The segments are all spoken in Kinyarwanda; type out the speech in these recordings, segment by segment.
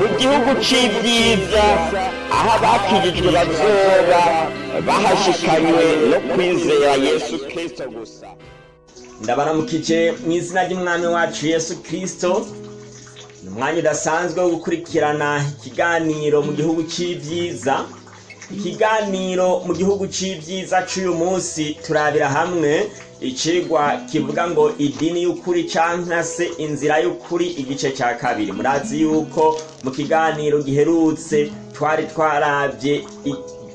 mu gihugu c'ibyiza aho abakijijwe bazoba bahashikanywe no kwizera yesu kristo gusa. Ndabaramukije mu izina ry'umwami wacu yesu kirisito ni umwanya udasanzwe wo gukurikirana ikiganiro mu gihugu cy'ibyiza ikiganiro mu gihugu cy'ibyiza cy'uyu munsi turabira hamwe. Icigwa kivuga ngo idini y'ukuri cyangwa se inzira y'ukuri igice cya kabiri. Murazi yuko mu kiganiro giherutse twari twarabye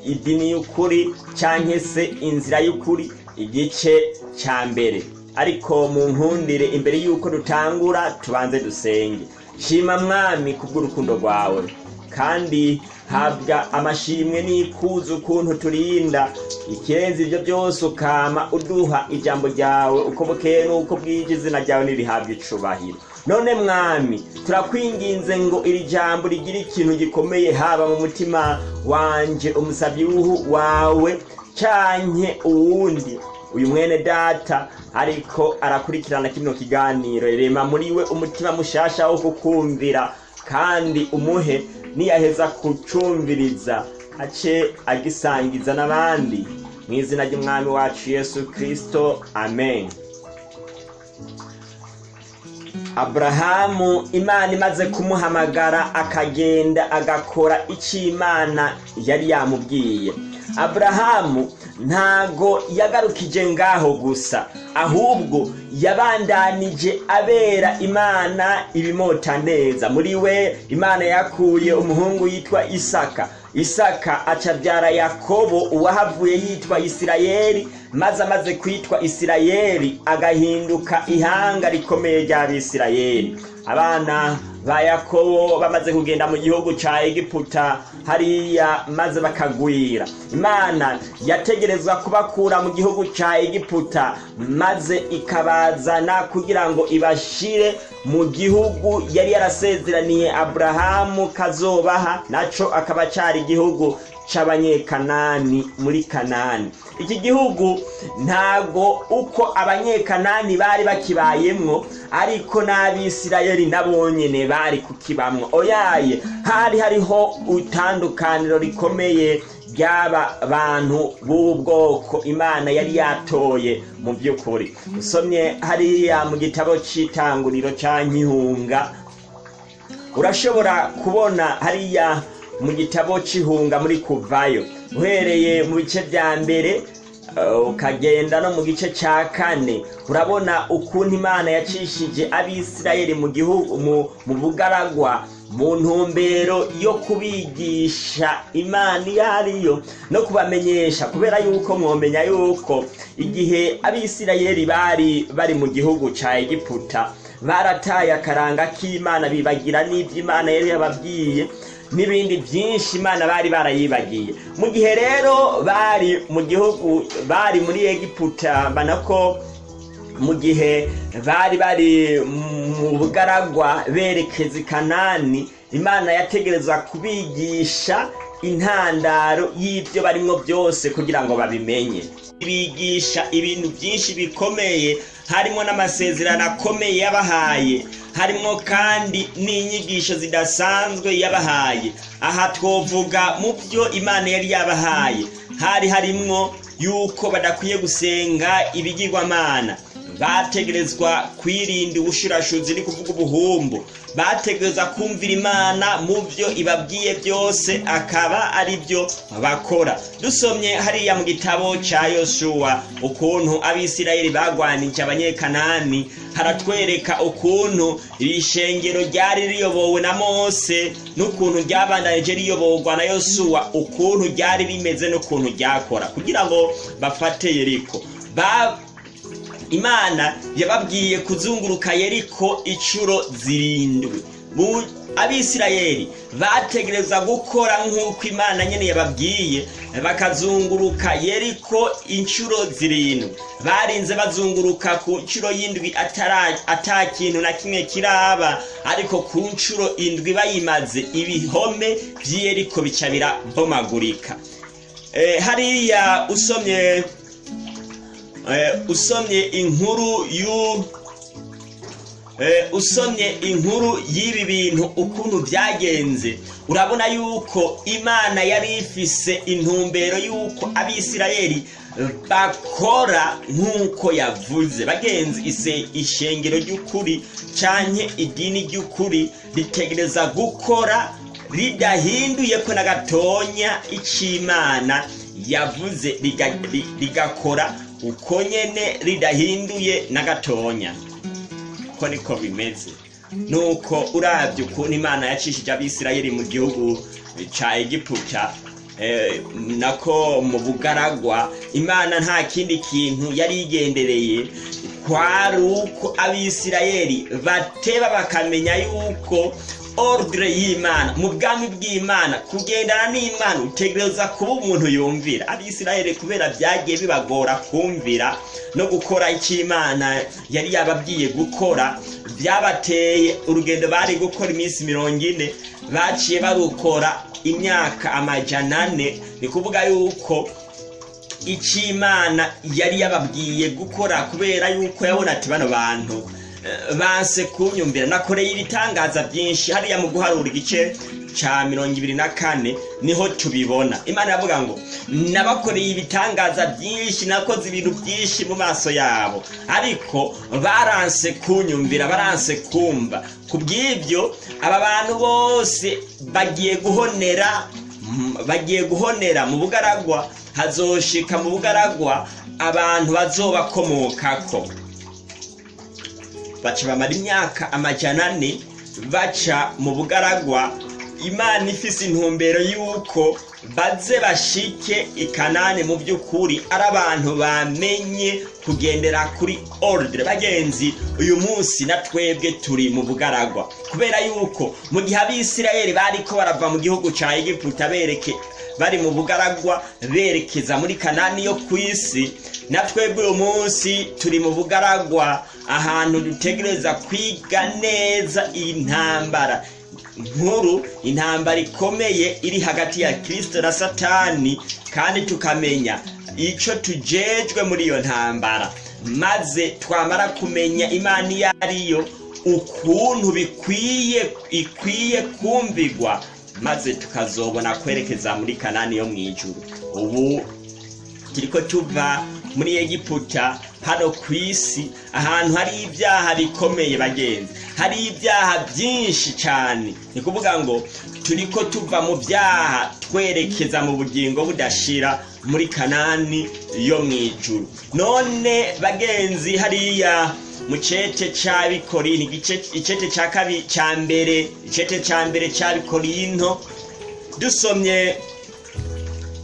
idini y'ukuri cyangwa se inzira y'ukuri igice cya mbere. Ariko mu nkundire imbere y'uko dutangura tubanze dusenge. Shima mwami kubw'urukundo rwawe. Kandi habwa amashimwe n'ikuzo ukuntu turinda. Ikirenze ibyo byose ukama uduha ijambo ryawe uko bukeye n'uko bwije izina ryawe nirihabwa icubahiro. None mwami turakwinginze ngo iri jambo rigire ikintu gikomeye haba mu mutima wanje umusabyi wawe canke uwundi. Uyu mwene data ariko arakurikirana kino kiganiro. Rema muri we umutima mushasha wo kukumvira kandi umuhe niyaheza kucumviriza ace agisangiza n'abandi. Mu izina ry'umwami wacu yesu kristo amen. Aburahamu imana imaze kumuhamagara akagenda agakora icyo imana yari yamubwiye. Aburahamu ntago yagarukije ngaho gusa ahubwo yabandanije abera imana ibimota neza. Muri we imana yakuye umuhungu yitwa isaka. Isaka acabyara yakobo uwahavuye yitwa isirayeli maze amaze kwitwa isirayeli agahinduka ihanga rikomeye ry'abisirayeli. Abana ba yakobo bamaze kugenda mu gihugu ca egiputa hariya maze bakagwira. Imana yategerezwa kubakura mu gihugu ca egiputa maze ikabazana kugira ngo ibashire mu gihugu yari yarasezeraniye aburahamu kazobaha naco akaba cari igihugu c'abanyekanani muri kanani. Iki gihugu ntago uko abanyekanani bari bakibayemwo ariko n'abisirayeli nabo nyene bari kukibamwo. Oyaye hari hariho itandukaniro rikomeye ry'aba bantu b'ubu bwoko imana yari yatoye mu by'ukuri. Usomye hariya mu gitabo c'itanguriro ca nkihunga urashobora kubona hariya mu gitabo c'ihunga muri kuvayo. Uhereye mu bice vya mbere uh, ukagenda no mu gice ca kane. Urabona ukuntu imana yacishije abisirayeli mu gihugu mu, bugaragwa mu ntumbero yo kubigisha imana iyo ariyo no kubamenyesha kubera yuko mwomenya yuko igihe abisirayeli bari bari mu gihugu ca egiputa barataye akaranga k'imana bibagira n'ibyo imana yari yababwiye n'ibindi byinshi imana bari barayibagiye. Mu gihe rero bari mu gihugu bari muri egiputa banako mu gihe bari bari mu bugaragwa berekeza i kanani imana yategereza kubigisha intandaro y'ibyo barimo byose kugira ngo babimenye. Bigisha ibintu byinshi bikomeye harimo n'amasezerano akomeye yabahaye. Harimo kandi n'inyigisho zidasanzwe yabahaye. Aha twovuga mu byo imana yari yabahaye. Hari harimwo yuko badakwiye gusenga ibigirwamana. Bategerezwa kwirinda ubushurashuzi ni kuvuga ubuhumbu. Bategereza kumvira imana mu byo ibabwiye byose akaba ari byo bakora. Dusomye hariya mu gitabo cya yosuwa ukuntu abisirayeli bagwanije abanyekanani. Haratwereka ukuntu iri shengero ryari riyobowe na mose n'ukuntu ryabandanije riyoborwa na yosuwa ukuntu ryari rimeze n'ukuntu ryakora kugira ngo bafate yeriko. Imana yababwiye kuzunguruka yeriko inshuro zirindwi. Abisirayeli bategereza gukora nk'uko imana nyine yababwiye bakazunguruka yeriko inshuro zirindwi. Barinze bazunguruka ku nshuro y'indwi atara- ata kintu na kimwe kiraba ariko ku nshuro indwi bayimaze ibihome by'iyeriko bica birabomagurika Eh, hariya usomye usomye inkuru y'u eh, usomye inkuru y'ibi bintu ukuntu byagenze. Urabona yuko imana yari ifise intumbero yuko abisirayeli bakora nk'uko yavuze. Bagenzi ise ishengero ry'ukuri canke idini ry'ukuri ritegereza gukora ridahinduye ko na gatonya ic'imana yavuze riga- ri- rigakora. Uko nyene ridahinduye na gatonya ko niko bimeze. Nuko uravye ukuntu imana yacishije abisirayeli mu gihugu ca egiputa eh, nako mu bugaragwa imana nta kindi kintu yari igendereye. Kwari uko abisirayeli bateba bakamenya yuko ordre y'imana mu bwami bw'imana kugendana n'imana utegereza kuba umuntu yumvira. Abisirayeli kubera byagiye bibagora kumvira no gukora icyo imana yari yababwiye gukora byabateye urugendo bari gukora iminsi mirongo ine baciye barukora imyaka amajana ane. Ni kuvuga yuko icyo imana yari yababwiye gukora kubera yuko yabona ati bano bantu banse kunyumvira. Nakoreye ibitangaza byinshi hariya mu guharura igice ca mirongo ibiri na kane ni ho tubibona. Imana iravuga ngo nabakoreye ibitangaza byinshi nakoze ibintu byinshi mu maso yabo. Ariko baranse kunyumvira baranse kumva. Ku bw'ibyo aba bantu bose bagiye guhonera bagiye guhonera mu bugaragwa hazoshika mu bugaragwa abantu bazobakomokako. Baca bamara imyaka amajana ane baca mu bugaragwa. Imana ifise intumbero y'uko baze bashike ikanani mu by'ukuri. Ari abantu bamenye kugendera kuri ordre bagenzi uyu munsi na twebwe turi mu bugaragwa. Kubera yuko mu gihe abisirayeli bariko barava mu gihugu ca egiputa bereke bari mu bugaragwa berekeza muri kanani yo ku isi na twebwe uyu munsi turi mu bugaragwa ahantu dutegereza kwiga neza iyi ntambara nkuru intambara ikomeye iri hagati ya kirisito na satani kandi tukamenya icyo tujejwe muri iyo ntambara. Maze twamara kumenya imana iyo ariyo ukuntu bikwiye ikwiye kumvigwa. Maze tukazobona kwerekeza muri kanani yo mu ijuru. Ubu turiko tuva muri egiputa hano ku isi ahantu hari ibyaha bikomeye bagenzi. Hari ibyaha byinshi cyane. Ni kuvuga ngo turiko tuva mu byaha twerekeza mu bugingo budashira muri kanani yo mu ijuru. None bagenzi hariya mu cete c'abikorinto igice- icete ca kabi ca mbere icete ca mbere c'abikorinto dusomye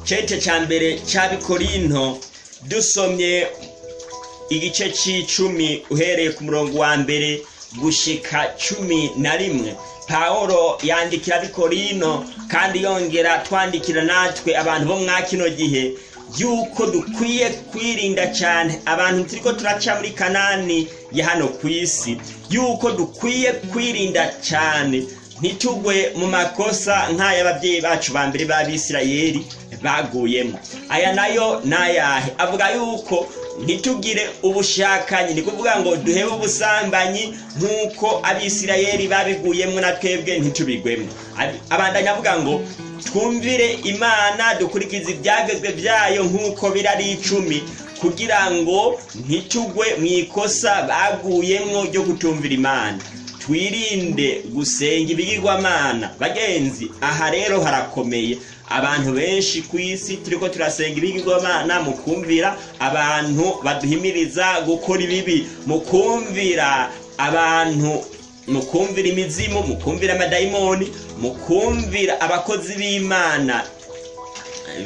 cete ca mbere c'abikorinto dusomye igice c'icumi uhereye ku murongo wa mbere gushika cumi na rimwe. Pawulo yandikira abikorino kandi yongera twandikira natwe abantu bo mwa kino gihe yuko dukwiye kwirinda cyane abantu turiko turaca muri kanani ya hano ku isi. Yuko dukwiye kwirinda cyane ntitugwe mu makosa nk'ay'ababyeyi bacu ba mbere b'abisirayeli. Baguyemo. Aya na yo ni ayahe avuga yuko ntitugire ubushakanyi ni kuvuga ngo duhebe ubusambanyi nk'uko abisirayeli babiguyemo na twebwe ntitubigwemo. Ab- abandanya avuga ngo twumvire imana dukurikize ibyagezwe byayo nk'uko biri ari icumi kugira ngo ntitugwe mu ikosa baguyemo ryo kutumvira imana. Twirinde gusenga ibigirwamana. Bagenzi aha rero harakomeye. Abantu benshi ku isi turiko turasenga ibigirwamana mu kumvira abantu baduhimiriza gukora ibibi. Mu kumvira abantu mu kumvira imizimu mu kumvira amadayimoni mu kumvira abakozi b'imana.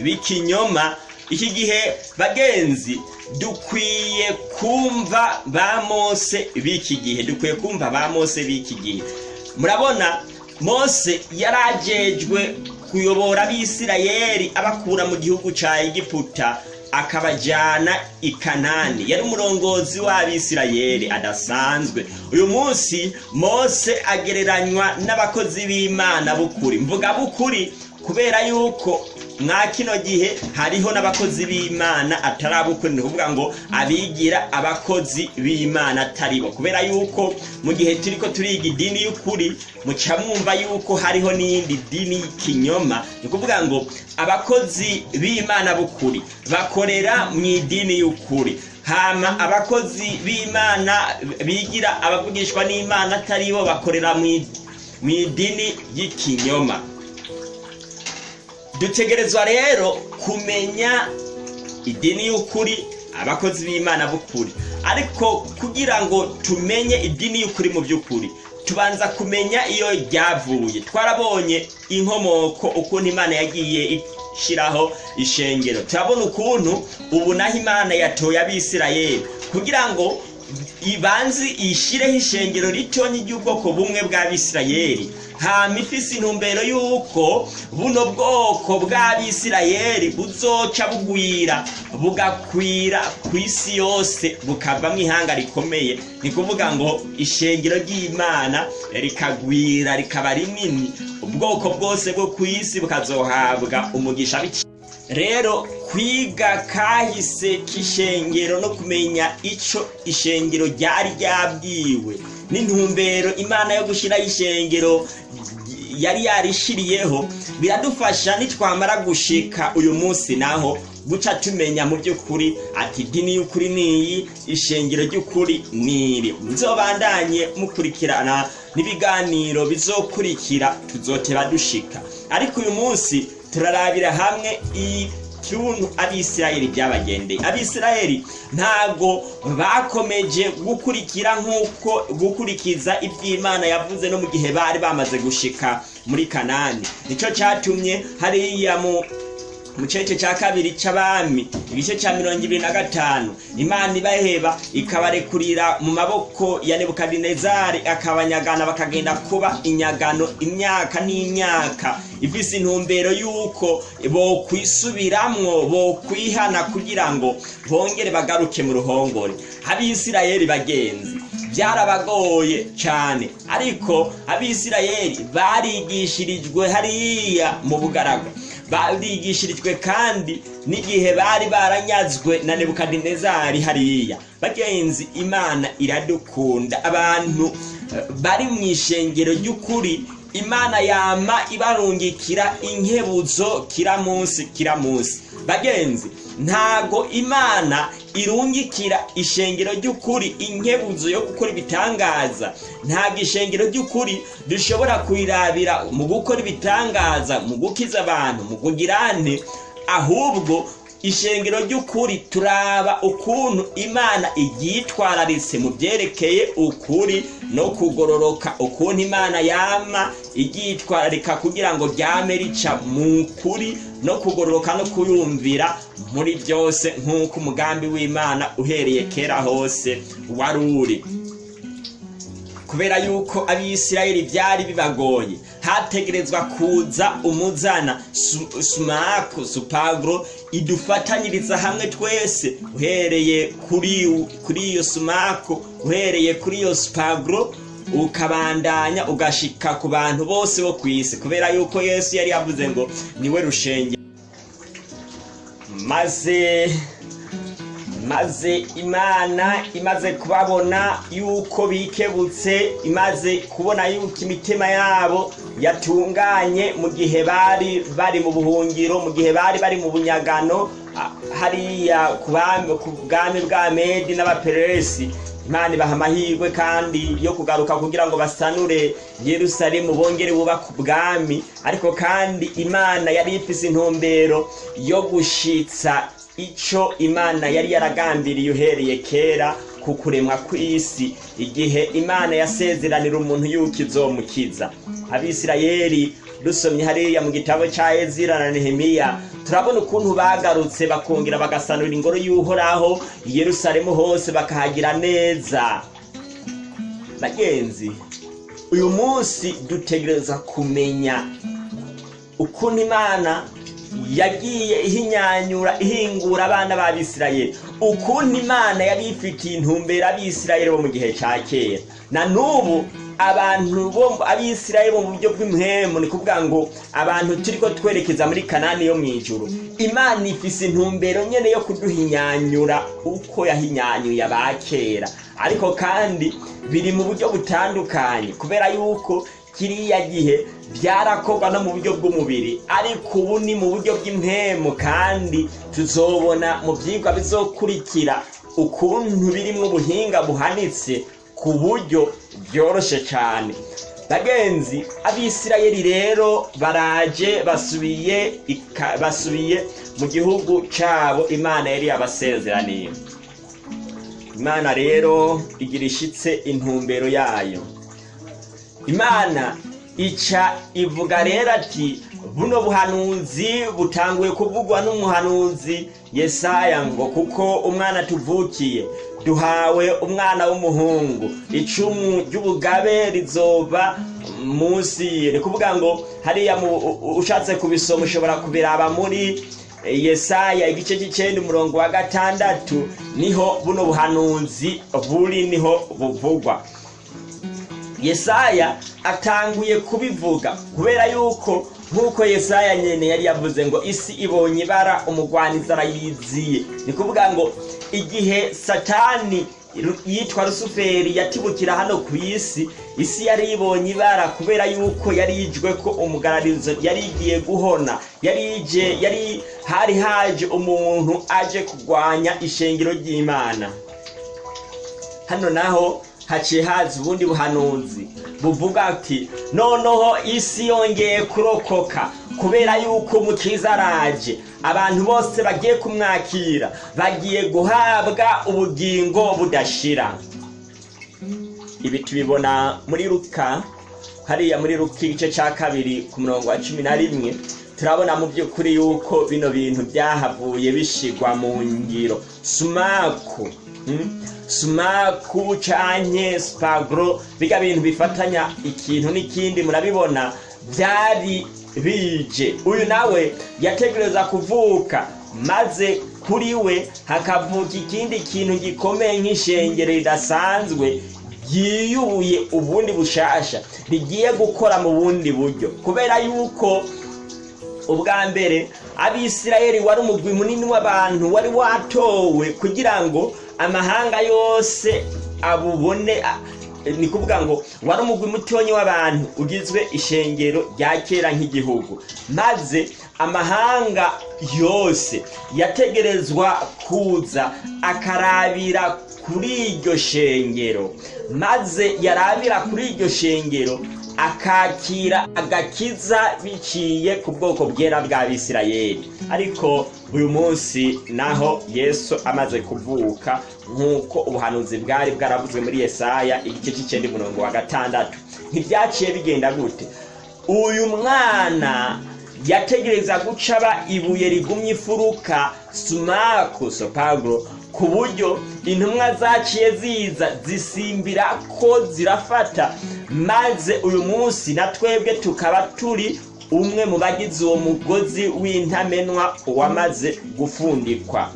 B'ikinyoma iki gihe bagenzi dukwiye kumva ba mose b'iki gihe. Dukwiye kumva ba mose b'iki gihe. Murabona mose yarajejwe kuyobora abisirayeli abakura mu gihugu ca egiputa akabajyana i kanani. Yari umurongozi w'abisirayeli adasanzwe. Uyu munsi mose agereranywa n'abakozi b'imana b'ukuri. Mvuga b'ukuri kubera yuko mwa kino gihe hariho n'abakozi b'imana atari abukuri ni ukuvuga ngo abigira abakozi b'imana atari bo kubera yuko mu gihe turi ko turiga idini y'ukuri muca mwumva yuko hariho n'iyindi dini y'ikinyoma ni ukuvuga ngo abakozi b'imana b'ukuri bakorera mu idini y'ukuri. Hama abakozi b'imana bigira abavugishwa n'imana atari bo bakorera mu idini y'ikinyoma. Dutegerezwa rero kumenya idini y'ukuri abakozi b'imana b'ukuri. Ariko kugira ngo tumenye idini y'ukuri mu by'ukuri tubanza kumenya iyo ryavuye. Twarabonye inkomoko ukuntu imana yagiye ishyiraho ishengero. Turabona ukuntu ubu naho imana yatoye abisirayeli. Kugira ngo ibanze ishyireho ishengero ritonya ry'ubwoko bumwe bw'abisirayeli hama ifise intumbero y'uko buno bwoko bw'abisirayeli buzoca bugwira bugakwira ku isi yose bukavamo ihanga rikomeye. Ni kuvuga ngo ishengero ry'imana rikagwira rikaba rinini. Ubwoko bwose bwo ku isi bukazohabwa umugisha rero kwiga kahise k'ishengero no kumenya icyo ishengero ryari ryabwiwe n'intumbero imana yo gushyiraho ishengero yari yarishiriyeho biradufasha nitwamara gushika uyu munsi naho guca tumenya mu by'ukuri ati idini y'ukuri niyi ishengero ry'ukuri niri muzobandanye mukurikirana n'ibiganiro bizokurikira tuzoteba dushika. Ariko uyu munsi turarabira hamwe ikintu abisirayeli byabagendeye. Abisirayeli ntabwo bakomeje gukurikira nk'uko gukurikiza iby'imana yavuze no mu gihe bari bamaze gushika muri kanani. Nicyo cyatumye hariya mu mu cece cya kabiri c'abami igice cya mirongo ibiri na gatanu. Imana ibaheba ikabarekurira mu maboko ya nebukadinezari akabanyagana bakagenda kuba inyagano imyaka n'imyaka. Ifise intumbero y'uko bokwisubiramwo bokwihana kugira ngo bongere bagaruke mu ruhongore. Abisirayeli bagenzi byarabagoye cyane ariko abisirayeli barigishirijwe hariya mu bugaragwa barigishirijwe kandi n'igihe bari baranyazwe na nebukadinezari hariya. Bagenzi imana iradukunda. Abantu bari mu ishengero ry'ukuri imana yama ibarungikira inkebuzo kira munsi kira munsi. Bagenzi ntago imana irungikira ishengero ry'ukuri inkebuzo yo gukora ibitangaza. Ntabwo ishengero ry'ukuri dushobora kurirabira mu gukora ibitangaza mu gukiza abantu mu kugirane ahubwo ishengero ry'ukuri turaba ukuntu imana iryitwararitse mu byerekeye ukuri no kugororoka ukuntu imana yama iryitwararika kugira ngo ryame rica mu kuri no kugororoka no kuyumvira muri byose nk'uko umugambi w'imana uhereye kera hose wari uri. Kubera yuko abisirayeli byari bibagoye hategerezwa kuza umuzana. Sumaku supagro idufatanyiriza hamwe twese. Uhereye kuri iyo sumaku uhereye kuri iyo supagro ukabandanya ugashika ku bantu bose bo ku isi. Kubera yuko yesu yari yavuze ngo ni we rushenge. Maze maze imana imaze kubabona yuko bikebutse imaze kubona yuko imitima yabo yatunganye mu gihe bari bari mu buhungiro mu gihe bari bari mu bunyagano. Hariya ku bwami bwa medi n'abaperesi imana ibaha amahirwe kandi yo kugaruka kugira ngo basanure yerusalemu bongere bubake ubwami. Ariko kandi imana yari ifise intumbero yo gushitsa icyo imana yari yaragambiriye uhereye kera ku kuremwa kw'isi. Igihe imana yasezeranira umuntu yuko izomukiza. Abisirayeli dusomye hariya mu gitabo cya ezira na nehemiya turabona ukuntu bagarutse bakongera bagasanura ingoro y'uhoraho i yerusalemu hose bakahagira neza. Bagenzi uyu munsi dutegereza kumenya ukuntu imana yagiye ihinyanyura ihingura abana b'abisirayeli ukuntu imana yari ifitiye intumbero abisirayeli bo mu gihe cya kera. Na n'ubu abantu bo abisirayeli mu buryo bw'imhemu ni kuvuga ngo abantu turi ko twerekeza muri kanani yo mu ijuru. Imana ifise intumbero nyene yo kuduhinyanyura uko yahinyanyuye abakera ariko kandi biri mu buryo butandukanye. Kubera yuko kiriya gihe byarakorwa no mu buryo bw'umubiri ariko ubu ni mu buryo bw'impemu kandi tuzobona mu byigwa bizokurikira ukuntu birimo ubuhinga buhanitse ku buryo byoroshye cyane bagenzi abisirayeli rero baraje basubiye basubiye mu gihugu cyabo imana yari yabasezeraniye. Imana rero igira ishitse intumbero yayo. Imana ica ivuga rero ati buno buhanuzi butanguye kuvugwa n'umuhanuzi yesaya ngo kuko umwana tuvukiye duhawe umwana w'umuhungu. Icumu ry'ubugabe rizova munsi. Ni kuvuga ngo hariya ushatse kubisoma ushobora kubiraba muri yesaya igice cy'icyenda umurongo wa gatandatu. Niho buno buhanuzi buri ni ho buvugwa. Yesaya atanguye kubivuga kubera yuko nk'uko yesaya nyene yari yavuze ngo isi ibonye ibara umugwanizi arayiziye ni kuvuga ngo igihe satani yitwa rusuferi yatibukira hano ku isi isi yari ibonye ibara kubera yuko yari yijwe ko umugararizo yari igiye guhona yari hari haje umuntu aje kurwanya ishengero ry'imana. Hano naho haciye haza ubundi buhanuzi buvuga ati noneho isi yongeye kurokoka kubera yuko umukiza araje. Abantu bose bagiye kumwakira bagiye guhabwa ubugingo budashira. Ibi tubibona muri luka hariya muri luka igice cya kabiri ku murongo wa cumi na rimwe turabona mu by'ukuri yuko bino bintu byahavuye bishigwa mu ngiro. Sumaku sumaku canke spagro biga bintu bifatanya ikintu n'ikindi murabibona byari bije. Uyu nawe yategereza kuvuka maze kuri we hakavuka ikindi kintu gikomeye nk'ishengero ridasanzwe ryiyubuye ubundi bushasha rigiye gukora mu bundi buryo. Kubera yuko ubwa mbere abisirayeli wari umugwi munini w'abantu wari watowe kugira ngo amahanga yose abubone ni kuvuga ngo wari umugwi mutonyi w'abantu ugizwe ishengero rya kera nk'igihugu. Maze amahanga yose yategerezwa kuza akarabira kuri iryo shengero. Maze yarabira kuri iryo shengero akakira agakiza biciye ku bwoko bwera bw'abisirayeli ariko uyu munsi naho yesu amaze kuvuka nk'uko ubuhanuzi bwari bwaravuzwe muri yesaya igice cy'icyenda umurongo wa gatandatu. Ntibyaciye bigenda gute. Uyu mwana yategereza gucaba ibuye rigumye ifuruka sumaku sopagro ku buryo intumwa zaciye ziza zisimbira ko zirafata. Maze uyu munsi na twebwe tukaba turi umwe mu bagize uwo mugozi w'intamenwa wamaze gufundikwa.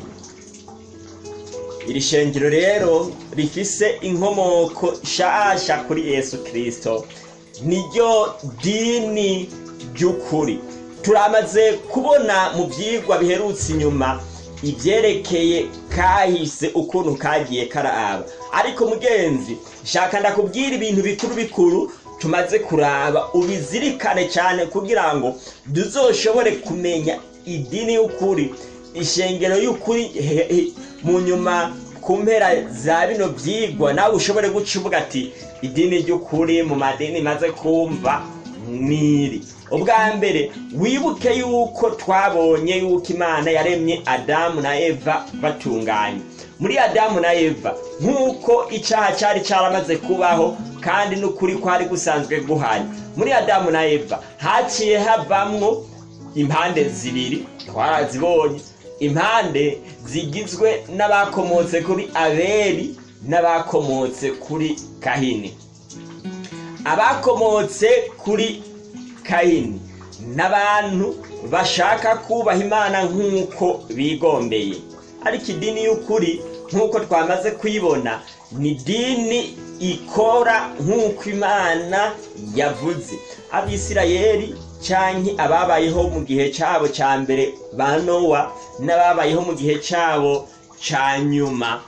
Iri shengero rero rifise inkomoko nshasha kuri yesu kirisito niryo dini ry'ukuri. Turamaze kubona mu byigwa biherutse inyuma. Ibyerekeye kahise ukuntu kagiye karaba. Ariko mugenzi shaka ndakubwira ibintu bikuru bikuru tumaze kuraba ubizirikane cyane kugira ngo tuzoshobore kumenya idini y'ukuri ishengero y'ukuri mu nyuma ku mpera za bino byigwa nawe ushobore guca ati idini ry'ukuri mu madini maze kumva niri ubwa mbere wibuke yuko twabonye yuko imana yaremye adamu na eva batunganye. Muri adamu na eva nk'uko icyaha cyari cyaramaze kubaho kandi n'ukuri kwari gusanzwe guhari. Muri adamu na eva haciye havamwo impande zibiri twarazibonye. Impande zigizwe n'abakomotse kuri abeli n'abakomotse kuri kahini. Abakomotse kuri kayini n'abantu bashaka kubaha imana nk'uko bigombeye. Ariko idini y'ukuri nk'uko twamaze kuyibona ni idini ikora nk'uko imana yavuze. Abisirayeli cyangwa ababayeho mu gihe cyabo cya mbere ba nowa n'ababayeho mu gihe cyabo cya nyuma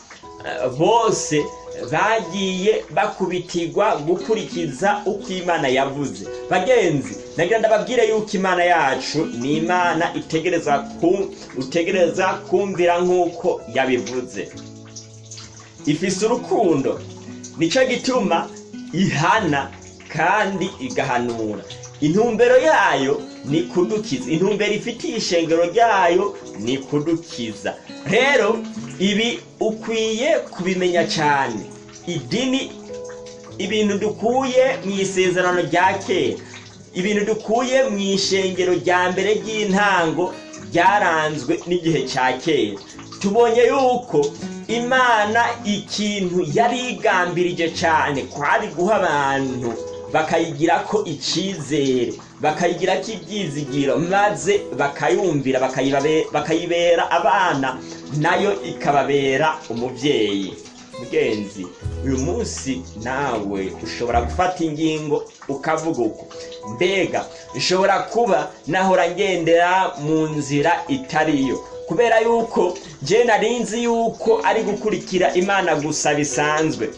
bose bagiye bakubitirwa gukurikiza uko imana yavuze. Bagenzi nagira ndababwire yuko imana yacu ni imana utegereza kumvira nk'uko yabivuze. Ifise urukundo. Nicyo gituma ihana kandi igahanura. Intumbero yayo ni kudukiza. Intumbero ifitiye ishengero ryayo ni kudukiza. Rero ibi ukwiye kubimenya cyane. Idini ibintu dukuye mu isezerano rya kera. Ibintu dukuye mu ishengero rya mbere ry'intango ryaranzwe n'igihe cya kera. Tubonye yuko imana ikintu yari igambirije cyane kwari guha abantu bakayigira ko icyizere bakayigira ko ibyizigiro maze bakayumvira bakayibera abana na yo ikababera umubyeyi. Mugenzi uyu munsi nawe ushobora gufata ingingo ukavuga uko. Mbega nshobora kuba nahora ngendera mu nzira itariyo. Kubera yuko je nari nzi yuko ari gukurikira imana gusa bisanzwe.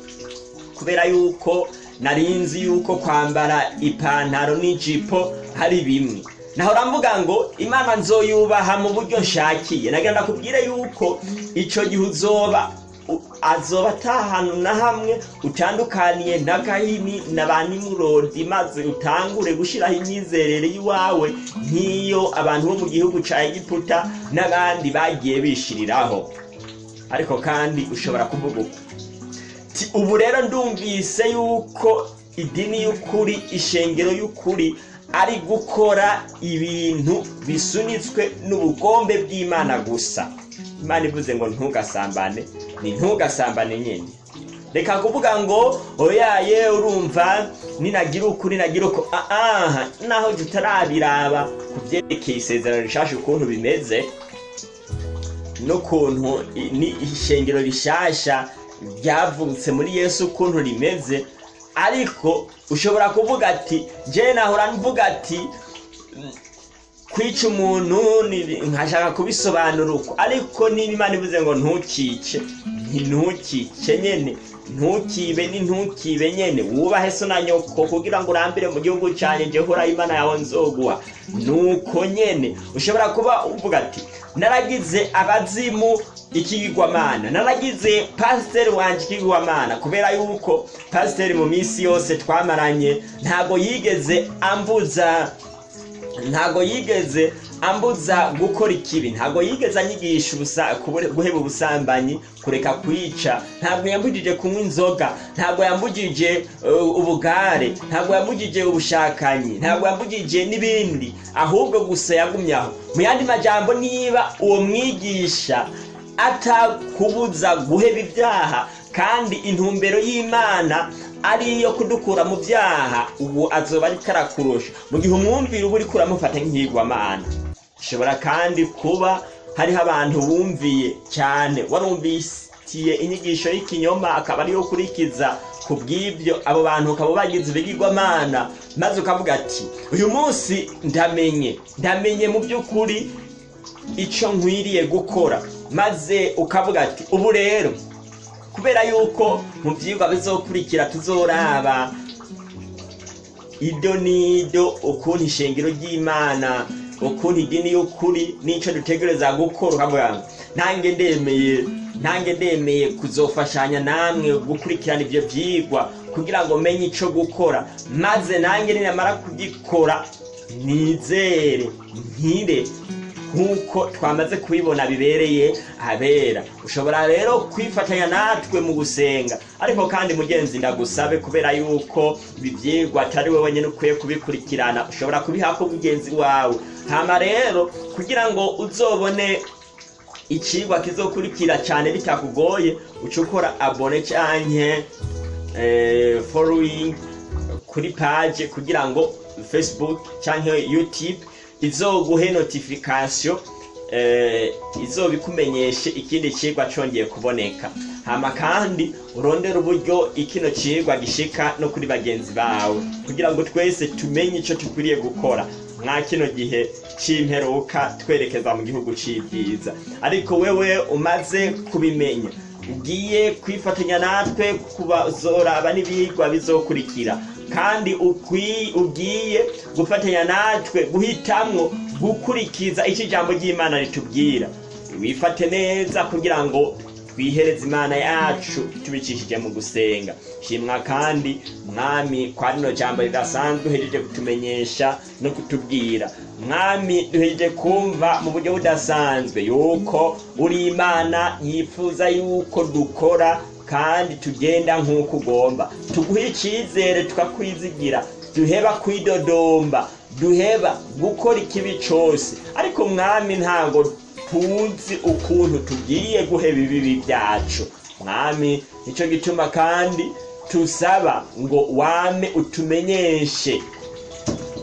Kubera yuko nari nzi yuko kwambara ipantaro n'ijipo hari bimwe. Nahora mvuga ngo imana nzoyubaha mu buryo nshakiye nagira ndakubwire yuko icyo gihe uzoba azoba atahantu na hamwe utandukaniye na gahini na ba nimurodi maze utangure gushyiraho imyizerere y'iwawe nk'iyo abantu bo mu gihugu cya egiputa n'abandi bagiye bishiriraho. Ariko kandi ushobora kuvuga uko Ti, ubu rero ndumvise yuko idini y'ukuri ishengero y'ukuri ari gukora ibintu bisunitswe n'ubugombe bw'imana gusa. Imana ivuze ngo ntugasambane. Ni ntugasambane nyine reka kuvuga ngo oyaye urumva ninagira uku ninagira uko. Aha naho tutarabiraba ku byerekeye isezerano rishasha ukuntu bimeze n'ukuntu ni ishengero rishasha ryavutse muri yesu ukuntu rimeze. Ariko ushobora kuvuga ati njye nahora mvuga ati "Mm, kwica umuntu nkashaka kubisobanura uko. Ariko niba imana ivuze ngo ntukice ntukice nyene ntukibe ni ntukibe nyene. Wubahe so na nyoko kugira ngo urambire mu gihugu cyane jye horaho imana yawe nzoguha. Nuko nyene ushobora kuba uvuga ati naragize abazimu ikigirwamana naragize pasiteri wanjye ikigirwamana kubera yuko pasiteri mu minsi yose twamaranye ntabwo yigeze ambuza ntabwo yigeze ambuza gukora ikibi ntabwo yigeze anyigisha guheba ubusambanyi kureka kwica. Ntabwo yambujije kunywa inzoga ntabwo yambujije uh, ubugare ntabwo yambujije ubushakanyi ntabwo yambujije n'ibindi. Ahubwo gusa yagumye aho. Mu yandi majambo niba uwo mwigisha atakubuza guheba ibyaha kandi intumbero y'imana ari iyo kudukura mu byaha ubu azoba ariko arakurusha. Mu gihe umwumvira uba uriko uramufata nk'ihigwamana ishobora kandi kuba hariho abantu bumviye cyane warumvisiye inyigisho y'ikinyoma akaba ariyo ukurikiza ku bw'ibyo abo bantu ukaba bagize ibigirwamana maze ukavuga ati uyu munsi ndamenye ndamenye mu by'ukuri icyo nkwiriye gukora. Maze ukavuga ati ubu rero kubera yuko mu byigwa bizokurikira tuzoraba. Ido n'ido ukuntu ishengero ry'imana ukuntu idini y'ukuri n'icyo dutegereza gukora. Nange ndemeye nange ndemeye kuzofashanya namwe gukurikirana ibyo byigwa kugira ngo menye icyo gukora. Maze nange ninamara kugikora nizere nkire nk'uko twamaze kubibona bibereye abera. Ushobora rero kwifatanya natwe mu gusenga. Ariko kandi mugenzi ndagusabe kubera yuko ibi byigwa atari wowe wenyine ukwiye kubikurikirana. Ushobora kubiha ko mugenzi wawe. Hama rero kugira ngo uzobone ikigwa kizokurikira cyane bitakugoye uca ukora abone canke eh, following kuri page kugira ngo facebook cyangwa youtube izoguhe notification eh, izobikumenyeshe ikindi cigwa congeye kuboneka. Hama kandi urondere uburyo ikino cigwa gishika no kuri bagenzi bawe. Kugira ngo twese tumenye ico tukwiriye gukora. Mwa kino gihe c'imperuka twerekeza mu gihugu c'ibyiza ariko wewe umaze kubimenya. Ugiye kwifatanya natwe kubazoraba n'ibigwa bizokurikira. Kandi ugiye gufatanya natwe guhitamwo gukurikiza icyo ijambo ry'imana ritubwira. Wifate neza kugira ngo twihereze imana yacu tubicishije mu gusenga. Shimwa kandi mwami kwa rino jambo ridasanzwe uhejeje kutumenyesha no kutubwira. Mwami duhejeje kumva mu buryo budasanzwe yuko uri imana yifuza yuko dukora kandi tugenda nk'uko ugomba. Tuguhe icyizere tukakwizigira. Duheba kwidodomba duheba gukora ikibi cyose. Ariko mwami ntago tuzi ukuntu tugiye guheba ibibi byacu. Mwami ni cyo gituma kandi tusaba ngo wame utumenyeshe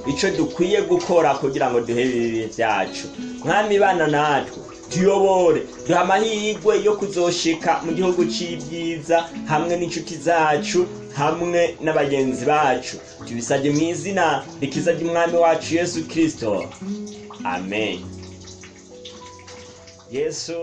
icyo dukwiye gukora kugira ngo duhebe ibibi byacu. Mwami bana natwe tuyobore duha amahirwe yo kuzoshika mu gihugu c'ibyiza hamwe n'inshuti zacu hamwe n'abagenzi bacu. Tubisabye mu izina rikiza ry'umwami wacu yesu kirisito amen. Yesu